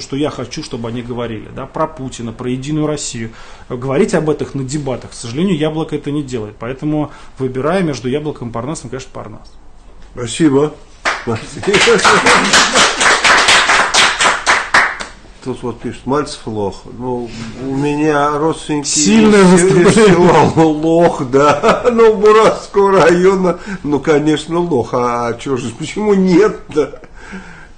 то, что я хочу, чтобы они говорили, да, про Путина, про Единую Россию. Говорить об этом на дебатах, к сожалению, Яблоко это не делает. Поэтому выбирая между Яблоком и Парнасом, конечно, Парнас. Спасибо. Тут вот пишет, Мальцев лох. Ну, у меня родственники Сильное из села лох, да. Ну, Буратского района, ну, конечно, лох. А что же, почему нет-то?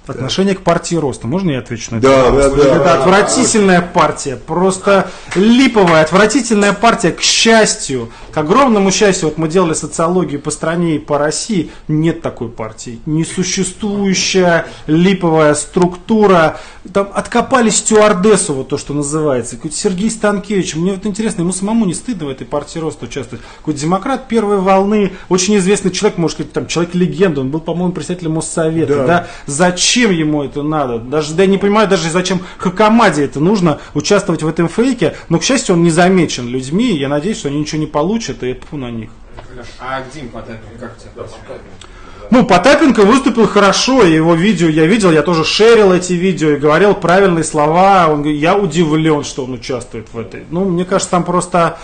Отношение к партии роста. Можно я отвечу на это? Да, да, да. Это отвратительная партия, просто липовая, отвратительная партия, к счастью, к огромному счастью, вот мы делали социологию по стране и по России, нет такой партии. Несуществующая липовая структура, там откопали стюардессу, вот то, что называется, какой-то Сергей Станкевич, мне вот интересно, ему самому не стыдно в этой партии роста участвовать. Какой-то демократ первой волны, очень известный человек, может сказать, там, человек-легенда, он был, по-моему, председателем Моссовета, Да. да, зачем ему это надо? Даже да я не понимаю, даже зачем Хакамаде это нужно участвовать в этом фейке. Но, к счастью, он не замечен людьми. Я надеюсь, что они ничего не получат, и пфу на них. А Дим Потапенко, как тебе? Ну, Потапенко выступил хорошо, его видео я видел, я тоже шерил эти видео и говорил правильные слова. Он говорит, я удивлен, что он участвует в этой. Ну, мне кажется, там просто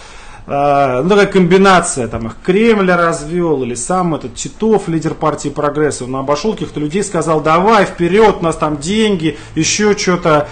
э, ну, такая комбинация, там их Кремль развел, или сам этот Титов, лидер партии Прогресса, он обошел каких-то людей, сказал, давай, вперед, у нас там деньги, еще что-то.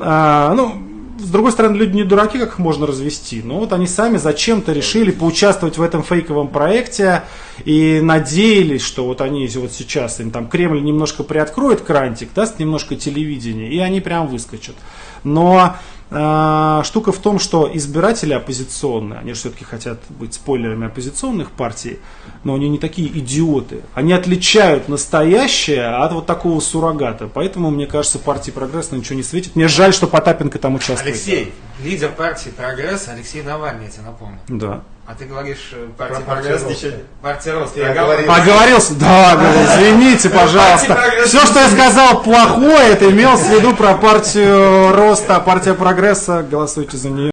А, ну, с другой стороны, люди не дураки, как их можно развести. Но вот они сами зачем-то решили поучаствовать в этом фейковом проекте и надеялись, что вот они вот сейчас, им там Кремль немножко приоткроет крантик, даст немножко телевидения, и они прям выскочат. Но штука в том, что избиратели оппозиционные, они же все-таки хотят быть спойлерами оппозиционных партий, но они не такие идиоты. Они отличают настоящее от вот такого суррогата. Поэтому, мне кажется, партии прогресс ничего не светит. Мне жаль, что Потапенко там участвует. Алексей, лидер партии «Прогресс» Алексей Навальный, я тебе напомню. Да. А ты говоришь э, партия Про «Прогресс» «Партия ничего- Роста». Партия Роста. Я Я говорил. говорю. Оговорился? Да, говорю, извините, пожалуйста. Все, что я сказал плохое, это имелось в виду про партию роста, партия прогресса. Голосуйте за нее.